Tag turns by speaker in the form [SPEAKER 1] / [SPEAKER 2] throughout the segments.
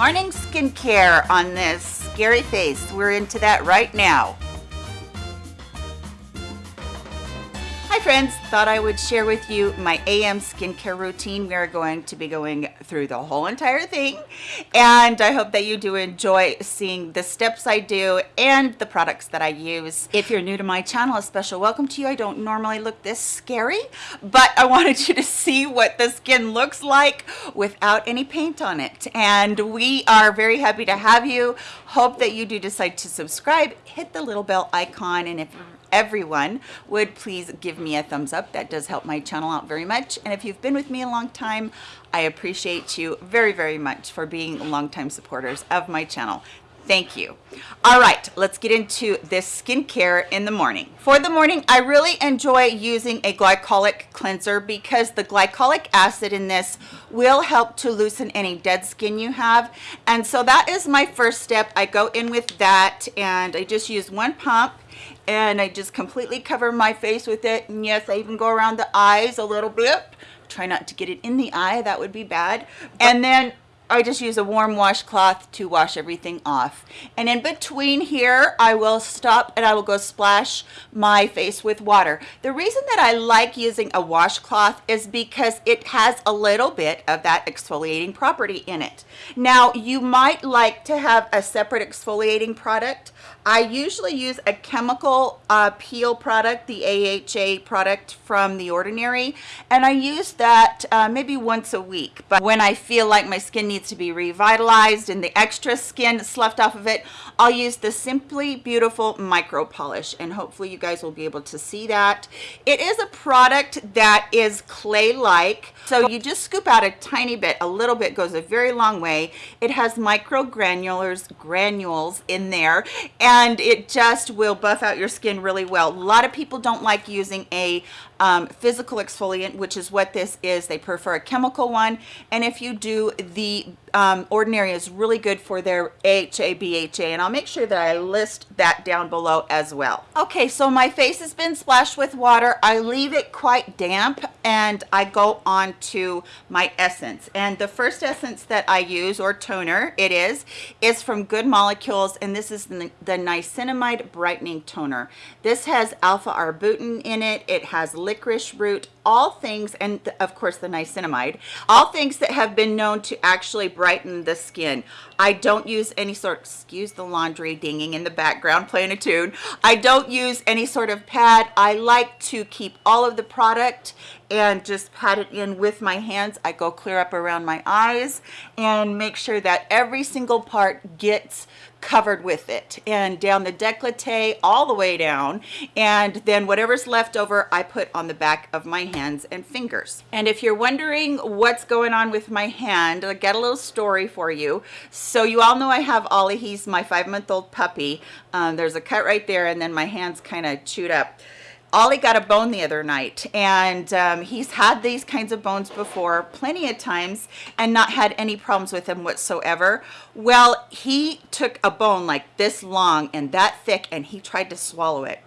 [SPEAKER 1] morning skincare on this scary face. We're into that right now. Friends, thought I would share with you my AM skincare routine. We are going to be going through the whole entire thing and I hope that you do enjoy seeing the steps I do and the products that I use. If you're new to my channel, a special welcome to you. I don't normally look this scary, but I wanted you to see what the skin looks like without any paint on it. And we are very happy to have you. Hope that you do decide to subscribe, hit the little bell icon, and if everyone would please give me a thumbs up. That does help my channel out very much. And if you've been with me a long time, I appreciate you very, very much for being longtime supporters of my channel. Thank you. All right, let's get into this skincare in the morning. For the morning, I really enjoy using a glycolic cleanser because the glycolic acid in this will help to loosen any dead skin you have. And so that is my first step. I go in with that and I just use one pump and I just completely cover my face with it. And yes, I even go around the eyes a little bit. Try not to get it in the eye, that would be bad. And then I just use a warm washcloth to wash everything off. And in between here, I will stop and I will go splash my face with water. The reason that I like using a washcloth is because it has a little bit of that exfoliating property in it. Now, you might like to have a separate exfoliating product. I usually use a chemical uh, peel product, the AHA product from The Ordinary, and I use that uh, maybe once a week. But when I feel like my skin needs to be revitalized and the extra skin sloughed off of it, I'll use the Simply Beautiful Micro Polish, and hopefully you guys will be able to see that. It is a product that is clay-like, so you just scoop out a tiny bit. A little bit goes a very long way. It has micro granulars, granules in there, and it just will buff out your skin really well. A lot of people don't like using a um, physical exfoliant, which is what this is. They prefer a chemical one. And if you do, the um, Ordinary is really good for their AHA, BHA, and I'll make sure that I list that down below as well. Okay, so my face has been splashed with water. I leave it quite damp and I go on to my essence. And the first essence that I use, or toner it is, is from Good Molecules, and this is the, the Niacinamide Brightening Toner. This has alpha-arbutin in it. It has licorice root, all things, and of course the niacinamide, all things that have been known to actually brighten the skin. I don't use any sort, excuse the laundry dinging in the background playing a tune. I don't use any sort of pad. I like to keep all of the product and just pat it in with my hands. I go clear up around my eyes and make sure that every single part gets covered with it and down the décolleté all the way down and then whatever's left over I put on the back of my hands and fingers. And if you're wondering what's going on with my hand I'll get a little story for you. So you all know I have Ollie. He's my five-month-old puppy. Um, there's a cut right there and then my hands kind of chewed up. Ollie got a bone the other night and um, he's had these kinds of bones before plenty of times and not had any problems with them whatsoever. Well, he took a bone like this long and that thick and he tried to swallow it.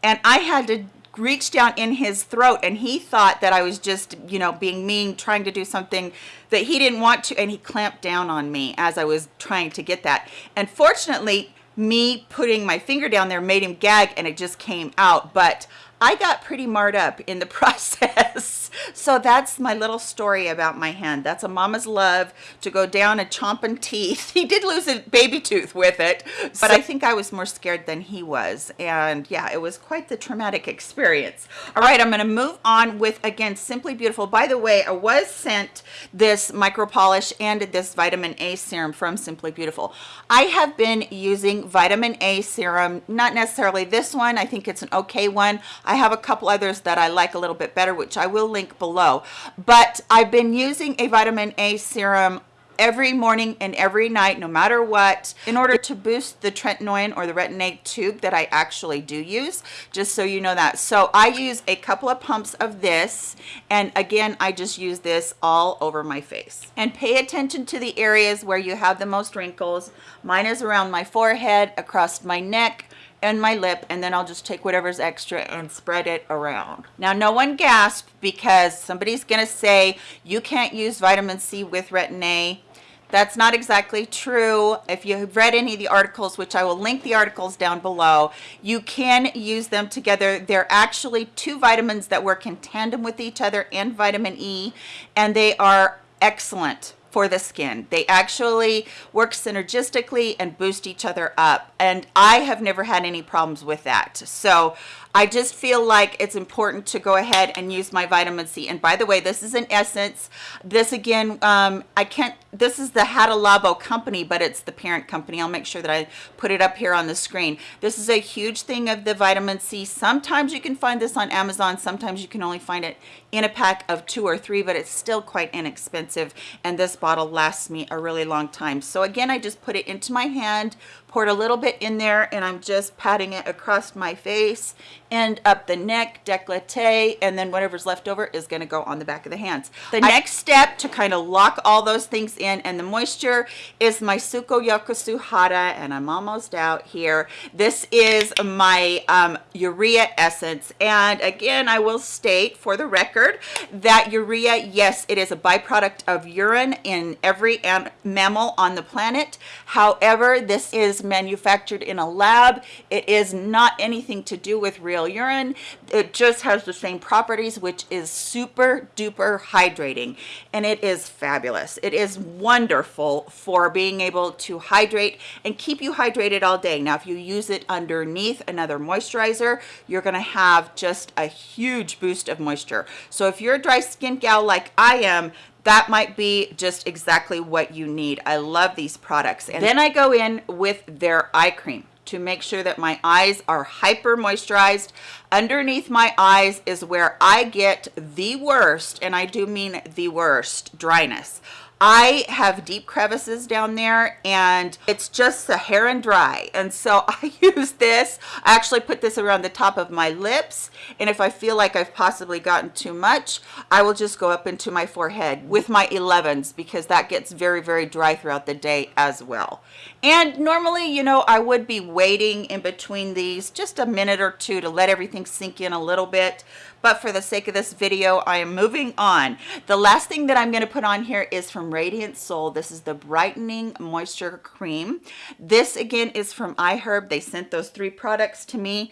[SPEAKER 1] And I had to reach down in his throat and he thought that I was just, you know, being mean, trying to do something that he didn't want to and he clamped down on me as I was trying to get that. And fortunately, me putting my finger down there made him gag and it just came out but I got pretty marred up in the process. So that's my little story about my hand. That's a mama's love to go down and chomping teeth. He did lose a baby tooth with it, but so, I think I was more scared than he was. And yeah, it was quite the traumatic experience. All right, I'm going to move on with, again, Simply Beautiful. By the way, I was sent this micro polish and this vitamin A serum from Simply Beautiful. I have been using vitamin A serum, not necessarily this one. I think it's an okay one. I have a couple others that I like a little bit better, which I will link below. But I've been using a vitamin A serum every morning and every night no matter what in order to boost the tretinoin or the retin-A tube that I actually do use just so you know that. So I use a couple of pumps of this and again I just use this all over my face. And pay attention to the areas where you have the most wrinkles. Mine is around my forehead across my neck and my lip and then I'll just take whatever's extra and spread it around. Now no one gasp because somebody's gonna say you can't use vitamin C with retin-A That's not exactly true. If you've read any of the articles, which I will link the articles down below, you can use them together. They're actually two vitamins that work in tandem with each other and vitamin E, and they are excellent for the skin. They actually work synergistically and boost each other up. And I have never had any problems with that. So I just feel like it's important to go ahead and use my vitamin C. And by the way, this is an essence. This again, um, I can't, this is the Hada Labo company, but it's the parent company. I'll make sure that I put it up here on the screen. This is a huge thing of the vitamin C. Sometimes you can find this on Amazon. Sometimes you can only find it in a pack of two or three, but it's still quite inexpensive. And this bottle lasts me a really long time. So again, I just put it into my hand, poured a little bit in there and I'm just patting it across my face and up the neck, décolleté, and then whatever's left over is gonna go on the back of the hands. The I next step to kind of lock all those things in and the moisture is my Sukoyaka Suhada, and I'm almost out here. This is my um, urea essence. And again, I will state for the record that urea, yes, it is a byproduct of urine in every mammal on the planet. However, this is manufactured in a lab. It is not anything to do with real urine. It just has the same properties, which is super duper hydrating. And it is fabulous. It is wonderful for being able to hydrate and keep you hydrated all day. Now, if you use it underneath another moisturizer, you're gonna have just a huge boost of moisture. So if you're a dry skin gal like I am, that might be just exactly what you need. I love these products. And then I go in with their eye cream to make sure that my eyes are hyper moisturized. Underneath my eyes is where I get the worst, and I do mean the worst, dryness. I have deep crevices down there and it's just Saharan dry. And so I use this, I actually put this around the top of my lips. And if I feel like I've possibly gotten too much, I will just go up into my forehead with my 11s because that gets very, very dry throughout the day as well. And normally, you know, I would be waiting in between these just a minute or two to let everything sink in a little bit but for the sake of this video i am moving on the last thing that i'm going to put on here is from radiant soul this is the brightening moisture cream this again is from iherb they sent those three products to me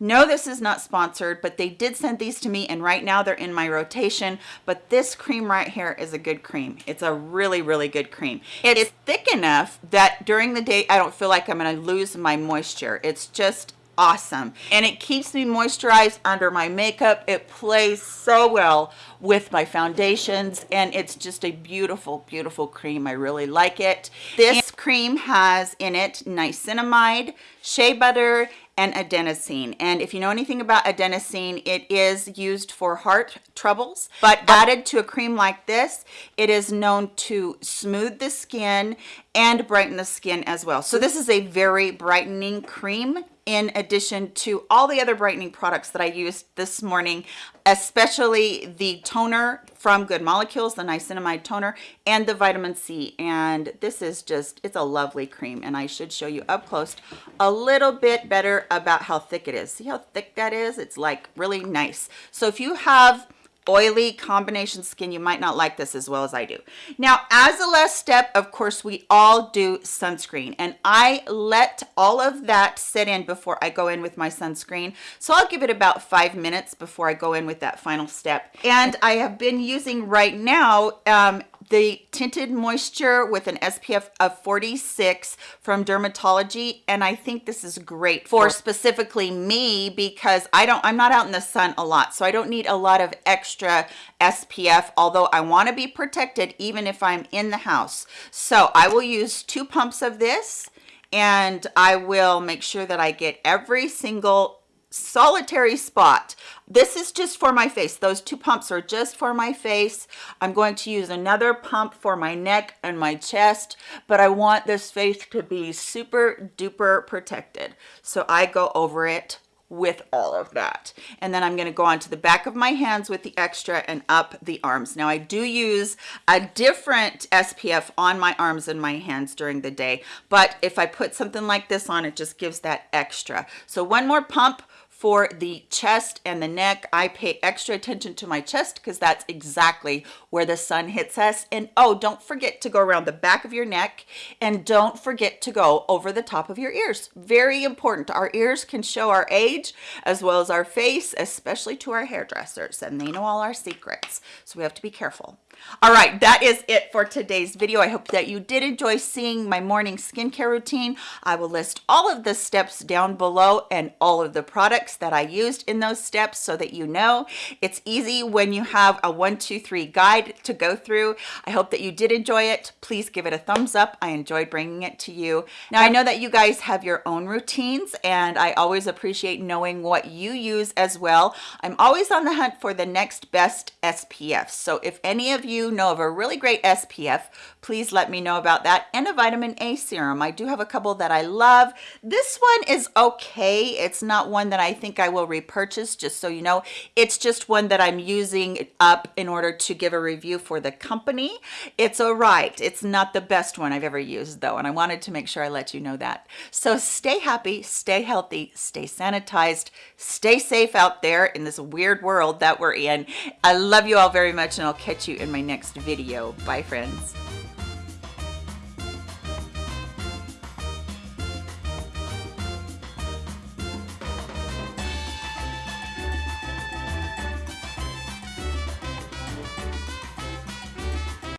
[SPEAKER 1] no, this is not sponsored, but they did send these to me and right now they're in my rotation. But this cream right here is a good cream. It's a really, really good cream. It is thick enough that during the day, I don't feel like I'm gonna lose my moisture. It's just awesome. And it keeps me moisturized under my makeup. It plays so well with my foundations and it's just a beautiful beautiful cream. I really like it. This cream has in it niacinamide shea butter and adenosine. And if you know anything about adenosine it is used for heart troubles. But added to a cream like this it is known to smooth the skin and brighten the skin as well. So this is a very brightening cream in addition to all the other brightening products that I used this morning, especially the toner from Good Molecules, the niacinamide toner, and the vitamin C. And this is just, it's a lovely cream. And I should show you up close a little bit better about how thick it is. See how thick that is? It's like really nice. So if you have oily combination skin, you might not like this as well as I do. Now, as a last step, of course, we all do sunscreen and I let all of that sit in before I go in with my sunscreen. So I'll give it about five minutes before I go in with that final step. And I have been using right now um, the tinted moisture with an SPF of 46 from Dermatology and I think this is great for specifically me because I don't I'm not out in the sun a lot so I don't need a lot of extra SPF although I want to be protected even if I'm in the house. So I will use two pumps of this and I will make sure that I get every single solitary spot. This is just for my face. Those two pumps are just for my face. I'm going to use another pump for my neck and my chest but i want this face to be super duper protected. So i go over it with all of that. And then i'm going to go on to the back of my hands with the extra and up the arms. Now i do use a different spf on my arms and my hands during the day but if i put something like this on it just gives that extra. So one more pump for the chest and the neck. I pay extra attention to my chest because that's exactly where the sun hits us. And oh, don't forget to go around the back of your neck and don't forget to go over the top of your ears. Very important. Our ears can show our age as well as our face, especially to our hairdressers, and they know all our secrets. So we have to be careful. All right, that is it for today's video. I hope that you did enjoy seeing my morning skincare routine. I will list all of the steps down below and all of the products that I used in those steps so that you know it's easy when you have a one, two, three guide to go through. I hope that you did enjoy it. Please give it a thumbs up. I enjoyed bringing it to you. Now, I know that you guys have your own routines and I always appreciate knowing what you use as well. I'm always on the hunt for the next best SPF. So if any of you know of a really great SPF, please let me know about that and a vitamin A serum. I do have a couple that I love. This one is okay. It's not one that I think I will repurchase, just so you know. It's just one that I'm using up in order to give a review for the company. It's all right. It's not the best one I've ever used though, and I wanted to make sure I let you know that. So stay happy, stay healthy, stay sanitized, stay safe out there in this weird world that we're in. I love you all very much and I'll catch you in my next video. Bye friends.